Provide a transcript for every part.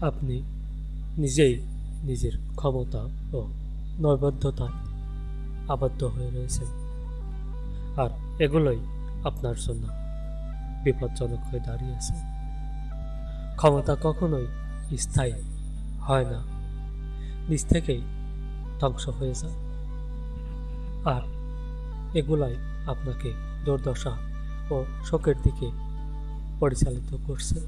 আপনি নিজেই নিজের ক্ষমতা ও নৈবদ্ধতায় আবদ্ধ হয়ে রয়েছেন। আর এগুলোই আপনার জন্য বিপজ্জনক হয়ে দাঁড়িয়েছে ক্ষমতা কখনোই স্থায়ী হয় না। নিজ থেকেই ধ্বংস হয়ে যায়। আর এগুলাই আপনাকে দুর্দশা ও শোকের দিকে পরিচালিত করছে।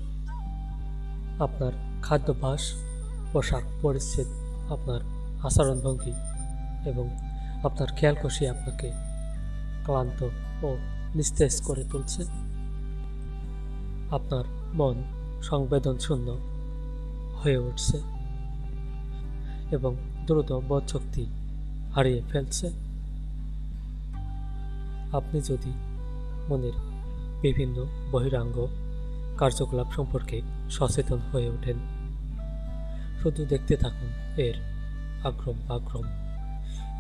আপনার খাদ্যাভ্যাস, পোশাক পরিচ্ছেদ আপনার আচরণভঙ্গি এবং আপনার খেয়াল কষি আপনাকে ক্লান্ত ও নিস্তেজ করে তুলছে। আপনার মন সংবেদনশূন্য হয়ে উঠছে এবং দ্রুত বোধশক্তি হারিয়ে ফেলছে। আপনি যদি মনের বিভিন্ন বহিরাঙ্গ কার্যকলাপ সম্পর্কে সচেতন হয়ে ওঠেন শুধু দেখতে থাকুন এর আগ্রম বাগ্রম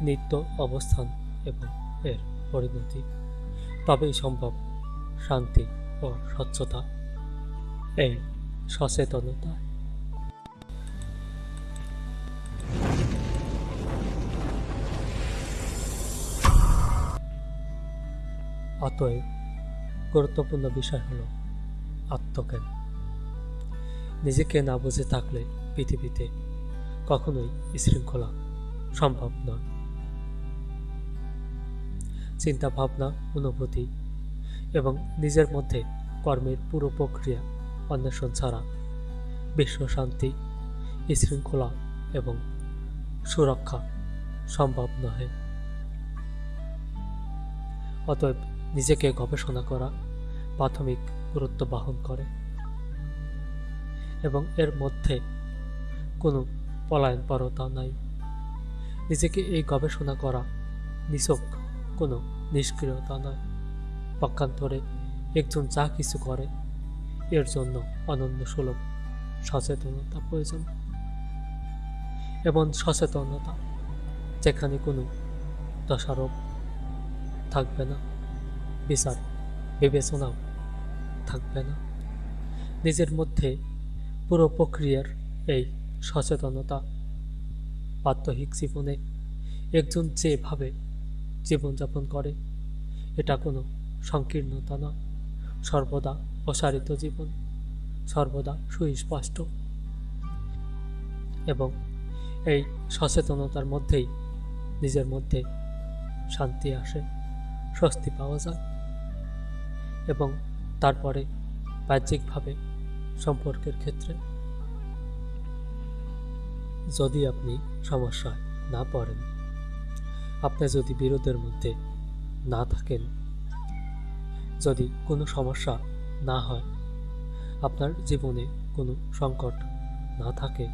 নিত্য অবস্থান এবং এর পরিণতি। তবেই সম্ভব শান্তি ও স্বচ্ছতা এই সচেতনতা। অতএব গুরুত্বপূর্ণ বিষয় হলো আত্মজ্ঞান। নিজেকে না বুঝে থাকলে পৃথিবীতে কখনোই শৃঙ্খলা সম্ভব নয় চিন্তা ভাবনা অনুভূতি এবং নিজের মধ্যে কর্মের পুরো প্রক্রিয়া অন্বেষণ ছাড়া বিশ্ব শান্তি শৃঙ্খলা এবং সুরক্ষা সম্ভব নয় অতএব নিজেকে গবেষণা করা প্রাথমিক গুরুত্ব বহন করে এবং এর মধ্যে কোনো পলায়নপরতা নাই। নিজেকে এই গবেষণা করা নিছক কোনো নিষ্ক্রিয়তা নয় পক্ষান্তরে একজন যা কিছু করে, এর জন্য অনন্য সুলভ সচেতনতা প্রয়োজন। এবং সচেতনতা যেখানে কোনো দোষারোপ থাকবে না, বিচার, বিবেচনাও থাকবে না। নিজের মধ্যে পুরো প্রক্রিয়ার এই সচেতনতা। প্রাত্যহিক জীবনে একজন যেভাবে জীবনযাপন করে, এটা কোনো সংকীর্ণতা না সর্বদা প্রসারিত জীবন, সর্বদা সুস্পষ্ট। এবং এই সচেতনতার মধ্যেই নিজের মধ্যে শান্তি আসে, স্বস্তি পাওয়া যায় এবং তারপরে বাহ্যিকভাবে সম্পর্কের ক্ষেত্রে যদি আপনি সমস্যায় না পড়েন। আপনি যদি বিরোধের মধ্যে না থাকেন। যদি কোনো সমস্যা না হয়, আপনার জীবনে কোনো সংকট না থাকে,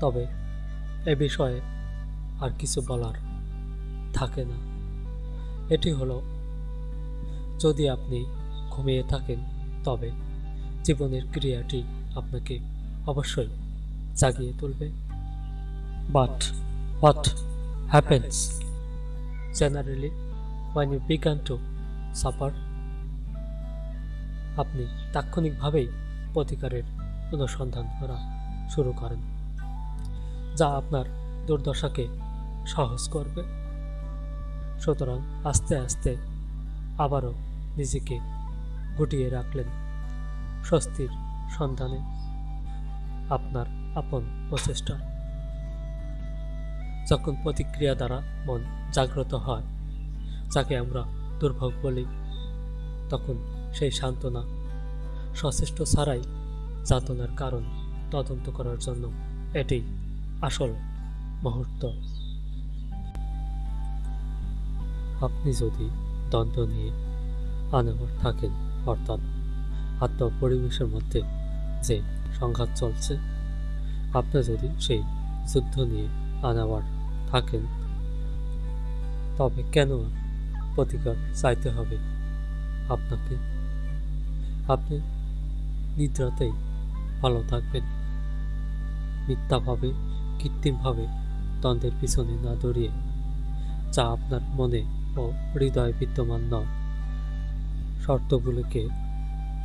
তবে এ বিষয়ে আর কিছু বলার থাকে না। এটি হলো, যদি আপনি ঘুমিয়ে থাকেন, তবে জীবনের ক্রিয়াটি আপনাকে অবশ্যই জাগিয়ে তুলবে। But what happens generally when you begin to suffer? আপনি তাৎক্ষণিকভাবেই প্রতিকারের অনুসন্ধান করা শুরু করেন, যা আপনার দুর্দশাকে সহজ করবে। সুতরাং আস্তে আস্তে আবারও নিজেকে গুটিয়ে রাখলেন স্বস্তির সন্ধানে। আপনার আপন প্রচেষ্টা। যখন প্রতিক্রিয়া দ্বারা মন জাগ্রত হয়, যাকে আমরা দুর্ভোগ বলি, তখন সেই সান্ত্বনা সচেষ্ট ছাড়াই যাতনার কারণ তদন্ত করার জন্য এটি আসল মুহূর্ত। আপনি যদি দ্বন্দ্ব নিয়ে আনাবার থাকেন, অর্থাৎ আত্ম পরিবেশের মধ্যে যে সংঘাত চলছে আপনি যদি সেই যুদ্ধ নিয়ে আনাবার থাকেন, তবে কেন প্রতিকার চাইতে হবে আপনাকে? আপনি নিদ্রাতেই ভালো থাকবেন। মিথ্যাভাবে, কৃত্রিমভাবে দ্বন্দ্বের পিছনে না দৌড়িয়ে যা আপনার মনে ও হৃদয়ে বিদ্যমান নয়। শর্তগুলোকে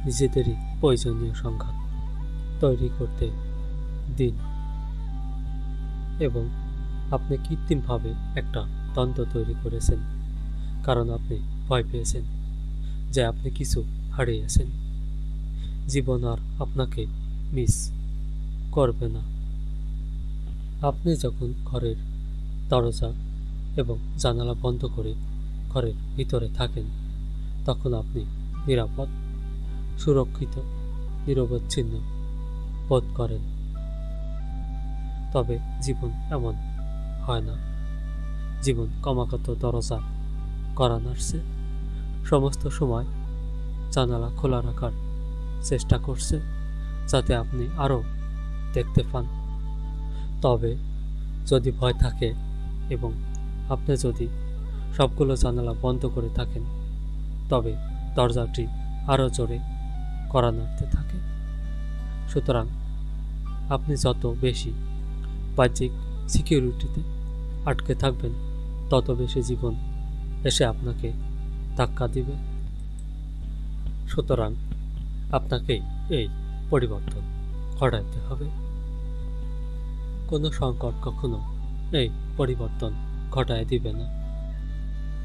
নিজেদেরই প্রয়োজনীয় সংঘাত তৈরি করতে দিন। এবং আপনি কৃত্রিমভাবে একটা দ্বন্দ্ব তৈরি করেছেন, কারণ আপনি ভয় পেয়েছেন যে আপনি কিছু হারিয়েছেন। জীবন আর আপনাকে মিস করবে না। আপনি যখন ঘরের দরজা এবং জানালা বন্ধ করে ঘরের ভিতরে থাকেন, তখন আপনি নিরাপদ, সুরক্ষিত, নিরবচ্ছিন্ন বোধ করেন। তবে জীবন এমন হয় না। জীবন ক্রমাগত দরজা করা নাড়ছে সমস্ত সময় জানালা খোলা রাখার চেষ্টা করছে যাতে আপনি আরও দেখতে পান। তবে যদি ভয় থাকে এবং আপনি যদি সবগুলো জানালা বন্ধ করে থাকেন, তবে দরজাটি আরও জোরে করা নাড়তে থাকে। সুতরাং আপনি যত বেশি বাহ্যিক সিকিউরিটিতে আটকে থাকবেন তত বেশি জীবন এসে আপনাকে ধাক্কা দিবে। সুতরাং আপনাকে এই পরিবর্তন ঘটাইতে হবে। কোনো সংকট কখনো এই পরিবর্তন ঘটায় দিবে না।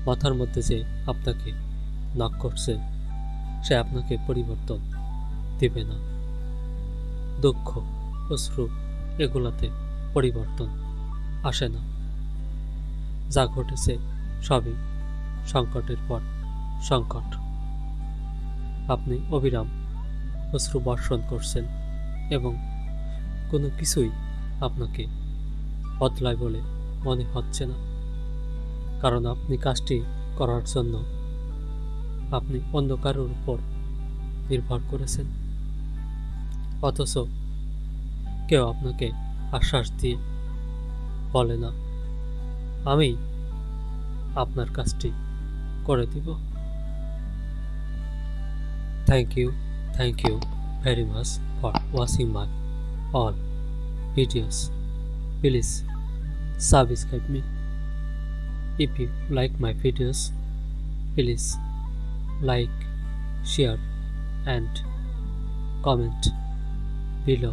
মাথার মধ্যে যে আপনাকে নক করছে, সে আপনাকে পরিবর্তন দিবে না। দুঃখ, অশ্রু এগুলাতে পরিবর্তন আসে না। যা ঘটেছে সবই সংকটের পর সংকট। আপনি অবিরাম অশ্রু বর্ষণ করছেন এবং কোনো কিছুই আপনাকে বদলায় বলে মনে হচ্ছে না। কারণ আপনি কাজটি করার জন্য আপনি অন্য কারোর উপর নির্ভর করেছেন। অথচ কেউ আপনাকে আশ্বাস দিয়ে বলে, না, আমি আপনার কাজটি করে দিব। Thank you thank you very much for watching my all videos please subscribe me if you like my videos please like share and comment below